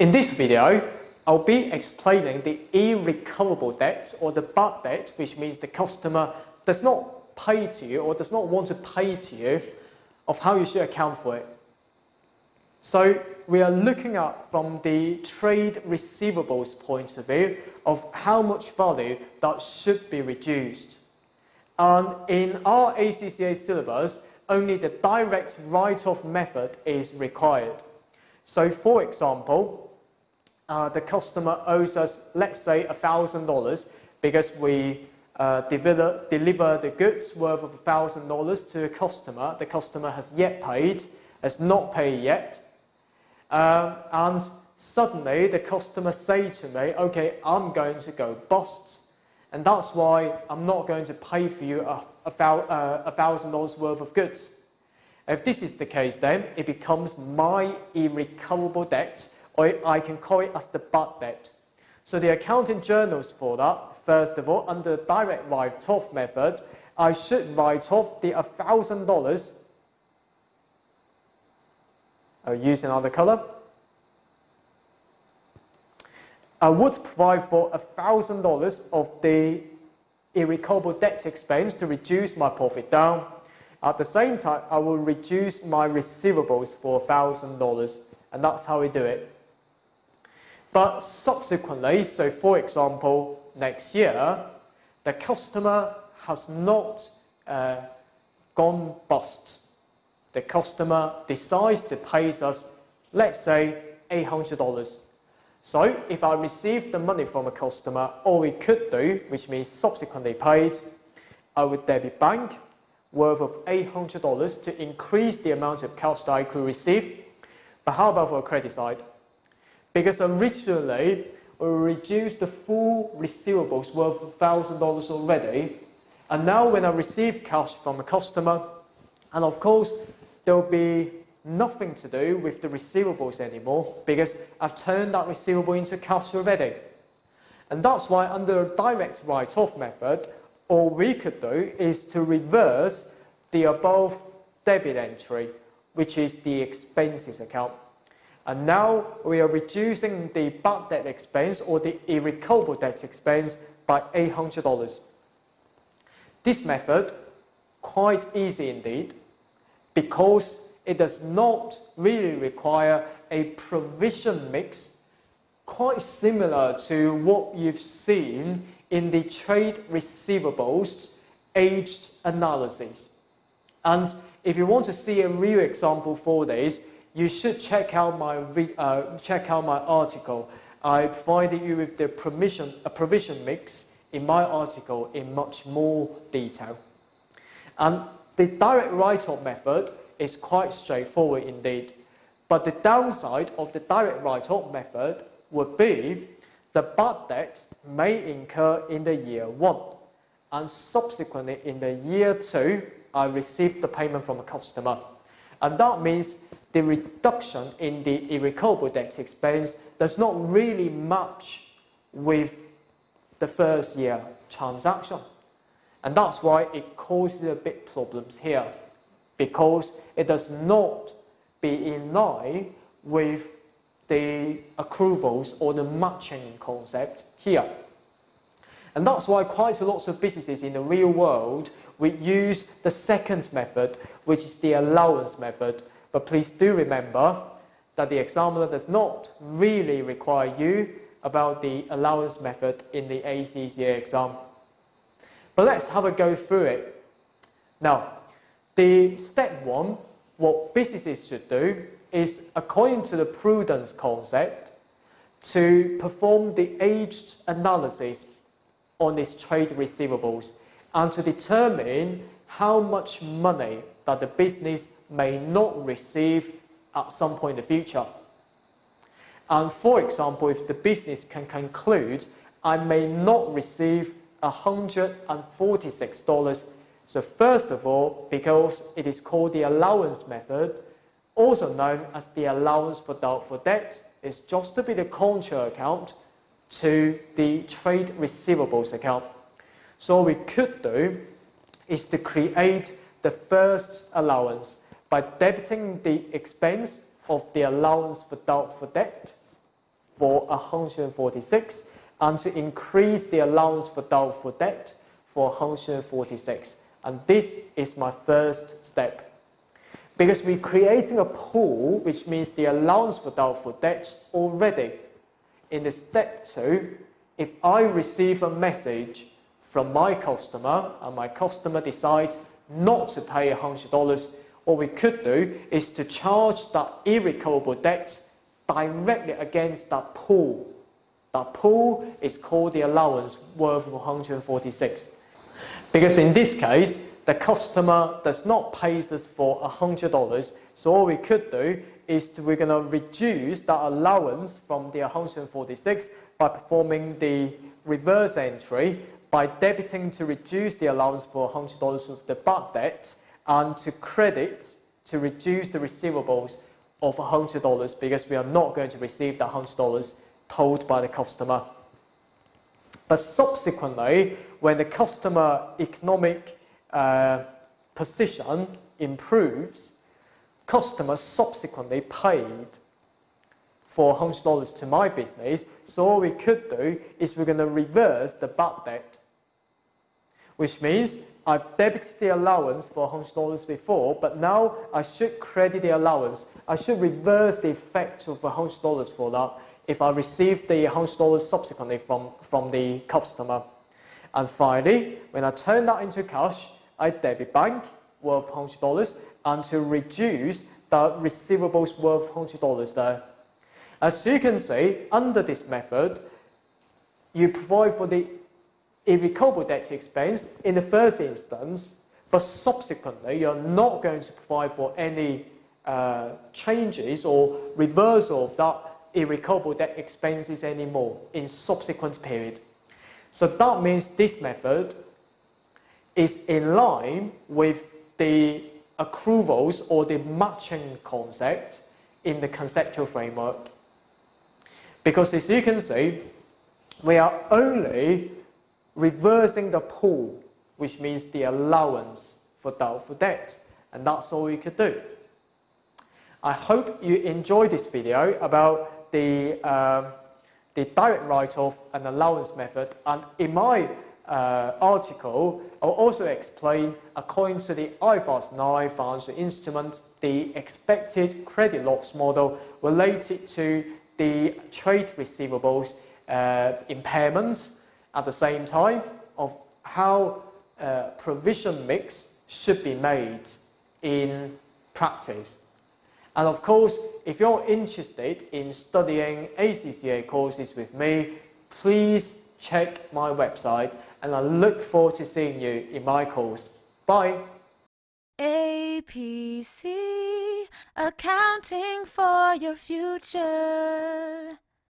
In this video, I'll be explaining the irrecoverable debt or the bad debt, which means the customer does not pay to you or does not want to pay to you of how you should account for it. So we are looking at from the trade receivables point of view of how much value that should be reduced. And in our ACCA syllabus, only the direct write-off method is required. So for example, uh, the customer owes us, let's say, $1,000 because we uh, deliver, deliver the goods worth of $1,000 to a customer. The customer has yet paid, has not paid yet. Um, and suddenly the customer say to me, okay, I'm going to go bust. And that's why I'm not going to pay for you a, a, uh, a thousand dollars worth of goods. If this is the case, then it becomes my irrecoverable debt, or I can call it as the bad debt. So the accounting journals for that, first of all, under direct write-off method, I should write off the $1,000 I'll use another color. I would provide for $1,000 of the irrecoverable debt expense to reduce my profit down. At the same time, I will reduce my receivables for $1,000 and that's how we do it. But subsequently, so for example, next year, the customer has not uh, gone bust. The customer decides to pay us, let's say, $800. So if I receive the money from a customer, all we could do, which means subsequently paid, I would debit bank worth of $800 to increase the amount of cash that I could receive. But how about for a credit side? Because originally, we reduced the full receivables worth $1,000 already. And now when I receive cash from a customer, and of course, there will be nothing to do with the receivables anymore because I've turned that receivable into cash already. And that's why under a direct write-off method, all we could do is to reverse the above debit entry, which is the expenses account. And now we are reducing the bad debt expense or the irrecoverable debt expense by $800. This method, quite easy indeed, because it does not really require a provision mix quite similar to what you've seen in the trade receivables aged analysis. And if you want to see a real example for this, you should check out my, uh, check out my article. I provided you with the provision, a provision mix in my article in much more detail. And the direct write-off method is quite straightforward indeed. But the downside of the direct write-off method would be the bad debt may incur in the year one and subsequently in the year two, I receive the payment from a customer. And that means the reduction in the irrecoverable debt expense does not really match with the first year transaction. And that's why it causes a bit problems here because it does not be in line with the accruals or the matching concept here. And that's why quite a lot of businesses in the real world would use the second method, which is the allowance method. But please do remember that the examiner does not really require you about the allowance method in the ACCA exam. But let's have a go through it. Now, the step one, what businesses should do is, according to the prudence concept, to perform the aged analysis on its trade receivables and to determine how much money that the business may not receive at some point in the future. And for example, if the business can conclude I may not receive $146 so first of all, because it is called the allowance method, also known as the allowance for doubtful debt, is just to be the contra account to the trade receivables account. So we could do is to create the first allowance by debiting the expense of the allowance for doubtful debt for 146 and to increase the allowance for doubtful debt for 146. And this is my first step. Because we're creating a pool, which means the allowance for doubtful debt already. In the step two, if I receive a message from my customer and my customer decides not to pay $100, what we could do is to charge that irrecoverable debt directly against that pool. That pool is called the allowance worth 146. Because in this case, the customer does not pay us for $100, so all we could do is to, we're going to reduce that allowance from the 146 by performing the reverse entry by debiting to reduce the allowance for $100 of the bad debt and to credit to reduce the receivables of $100 because we are not going to receive that $100 told by the customer. But subsequently, when the customer economic uh, position improves, customers subsequently paid for $100 to my business. So all we could do is we're going to reverse the bad debt, which means I've debited the allowance for $100 before, but now I should credit the allowance. I should reverse the effect of $100 for that if I receive the $100 subsequently from, from the customer. And finally, when I turn that into cash, I debit bank worth $100 and to reduce the receivables worth $100 there. As you can see, under this method, you provide for the irrecoverable debt expense in the first instance, but subsequently you're not going to provide for any uh, changes or reversal of that irrecoverable debt expenses anymore in subsequent period. So that means this method is in line with the accruals or the matching concept in the conceptual framework. Because as you can see, we are only reversing the pool, which means the allowance for doubtful debts. And that's all you could do. I hope you enjoyed this video about the, um, the direct write-off and allowance method. And in my uh, article, I'll also explain, according to the IFRS 9 financial instrument, the expected credit loss model related to the trade receivables uh, impairment at the same time of how uh, provision mix should be made in practice. And of course, if you're interested in studying ACCA courses with me, please check my website and I look forward to seeing you in my course. Bye! APC, accounting for your future.